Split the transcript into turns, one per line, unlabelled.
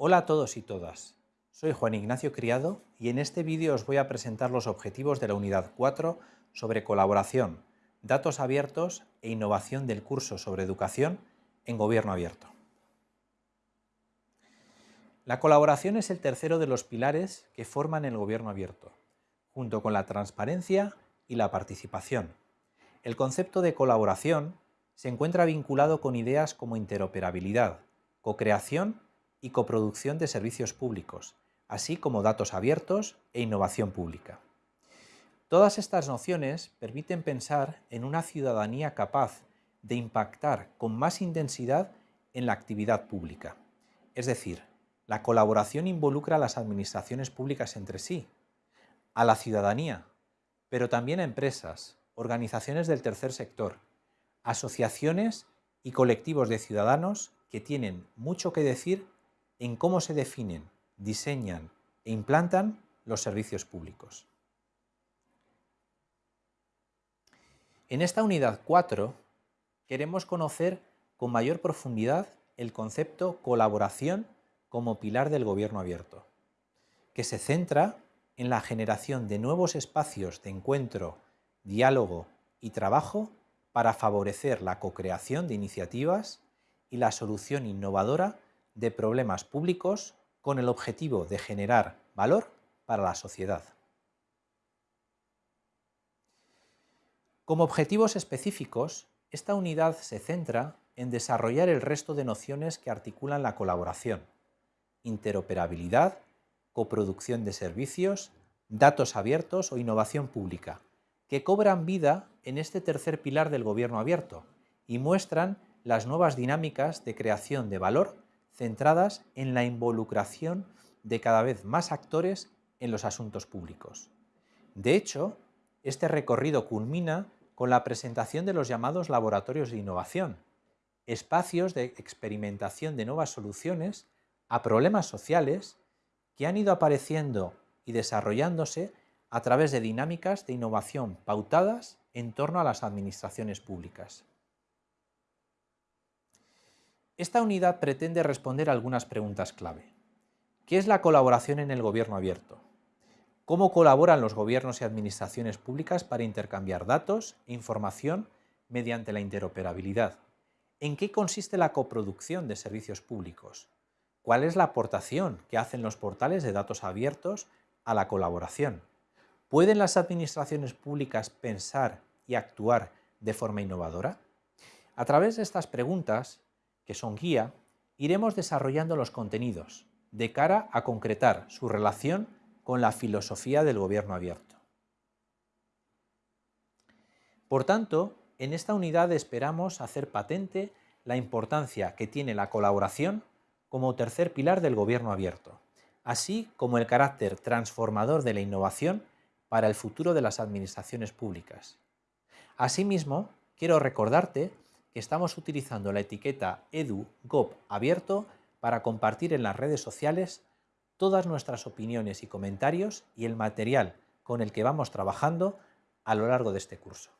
Hola a todos y todas. Soy Juan Ignacio Criado y en este vídeo os voy a presentar los objetivos de la unidad 4 sobre colaboración, datos abiertos e innovación del curso sobre educación en gobierno abierto. La colaboración es el tercero de los pilares que forman el gobierno abierto, junto con la transparencia y la participación. El concepto de colaboración se encuentra vinculado con ideas como interoperabilidad, co-creación y coproducción de servicios públicos, así como datos abiertos e innovación pública. Todas estas nociones permiten pensar en una ciudadanía capaz de impactar con más intensidad en la actividad pública. Es decir, la colaboración involucra a las administraciones públicas entre sí, a la ciudadanía, pero también a empresas, organizaciones del tercer sector, asociaciones y colectivos de ciudadanos que tienen mucho que decir en cómo se definen, diseñan e implantan los servicios públicos. En esta unidad 4 queremos conocer con mayor profundidad el concepto colaboración como pilar del gobierno abierto, que se centra en la generación de nuevos espacios de encuentro, diálogo y trabajo para favorecer la co-creación de iniciativas y la solución innovadora de problemas públicos con el objetivo de generar valor para la sociedad. Como objetivos específicos, esta unidad se centra en desarrollar el resto de nociones que articulan la colaboración, interoperabilidad, coproducción de servicios, datos abiertos o innovación pública, que cobran vida en este tercer pilar del gobierno abierto y muestran las nuevas dinámicas de creación de valor centradas en la involucración de cada vez más actores en los asuntos públicos. De hecho, este recorrido culmina con la presentación de los llamados laboratorios de innovación, espacios de experimentación de nuevas soluciones a problemas sociales que han ido apareciendo y desarrollándose a través de dinámicas de innovación pautadas en torno a las administraciones públicas. Esta unidad pretende responder a algunas preguntas clave. ¿Qué es la colaboración en el gobierno abierto? ¿Cómo colaboran los gobiernos y administraciones públicas para intercambiar datos e información mediante la interoperabilidad? ¿En qué consiste la coproducción de servicios públicos? ¿Cuál es la aportación que hacen los portales de datos abiertos a la colaboración? ¿Pueden las administraciones públicas pensar y actuar de forma innovadora? A través de estas preguntas que son guía, iremos desarrollando los contenidos de cara a concretar su relación con la filosofía del gobierno abierto. Por tanto, en esta unidad esperamos hacer patente la importancia que tiene la colaboración como tercer pilar del gobierno abierto, así como el carácter transformador de la innovación para el futuro de las administraciones públicas. Asimismo, quiero recordarte estamos utilizando la etiqueta EduGov abierto para compartir en las redes sociales todas nuestras opiniones y comentarios y el material con el que vamos trabajando a lo largo de este curso.